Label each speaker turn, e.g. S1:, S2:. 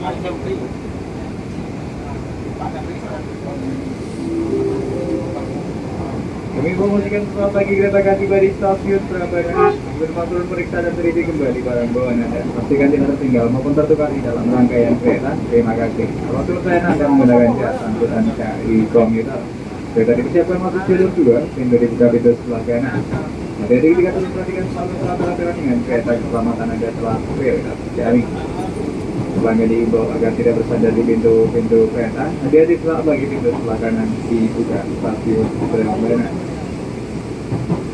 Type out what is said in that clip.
S1: Kami informasikan selamat pagi kereta akan di stasiun turun periksa dan teliti kembali barang bawaan Anda. Pastikan tidak tertinggal maupun tertukar di dalam rangkaian kereta. Terima kasih. Kalau selesai Anda menggunakan jasa angkutan komuter. Kereta dipersiapkan masuk jalur 2, pintu dibuka pintu sebelah kanan. Hati-hati ketika perhatikan selalu peraturan dengan kereta keselamatan Anda telah kereta terjamin pelanggan diimbau agar tidak bersandar di pintu-pintu kereta. Hati-hati selalu bagi pintu sebelah kanan dibuka stasiun kereta. Thank.